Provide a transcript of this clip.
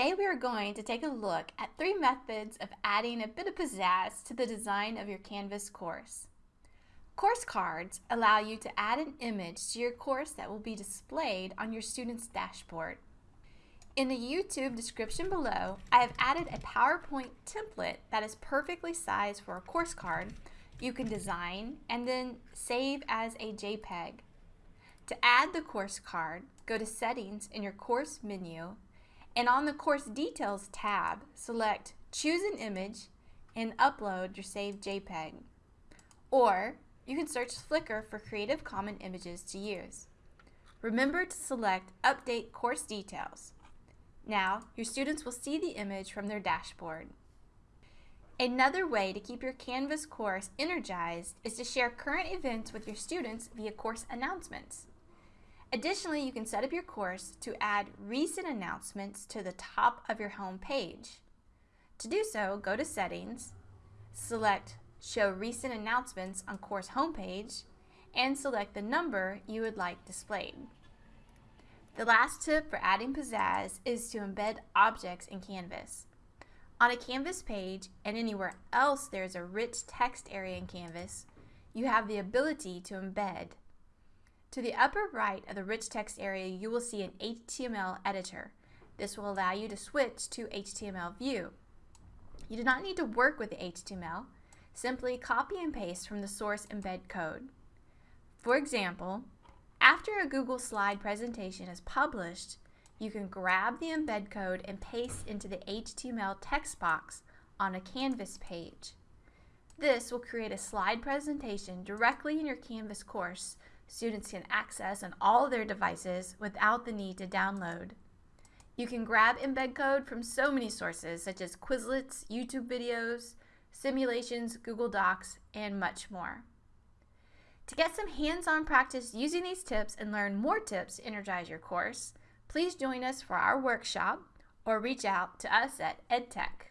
Today we are going to take a look at three methods of adding a bit of pizzazz to the design of your Canvas course. Course cards allow you to add an image to your course that will be displayed on your student's dashboard. In the YouTube description below, I have added a PowerPoint template that is perfectly sized for a course card you can design and then save as a JPEG. To add the course card, go to Settings in your course menu and on the Course Details tab, select Choose an Image and upload your saved JPEG. Or you can search Flickr for Creative Commons images to use. Remember to select Update Course Details. Now, your students will see the image from their dashboard. Another way to keep your Canvas course energized is to share current events with your students via course announcements. Additionally, you can set up your course to add recent announcements to the top of your home page. To do so, go to Settings, select Show Recent Announcements on Course Homepage, and select the number you would like displayed. The last tip for adding pizzazz is to embed objects in Canvas. On a Canvas page and anywhere else there's a rich text area in Canvas, you have the ability to embed to the upper right of the rich text area, you will see an HTML editor. This will allow you to switch to HTML view. You do not need to work with the HTML. Simply copy and paste from the source embed code. For example, after a Google slide presentation is published, you can grab the embed code and paste into the HTML text box on a Canvas page. This will create a slide presentation directly in your Canvas course students can access on all their devices without the need to download. You can grab embed code from so many sources such as Quizlets, YouTube videos, simulations, Google Docs, and much more. To get some hands-on practice using these tips and learn more tips to energize your course, please join us for our workshop or reach out to us at EdTech.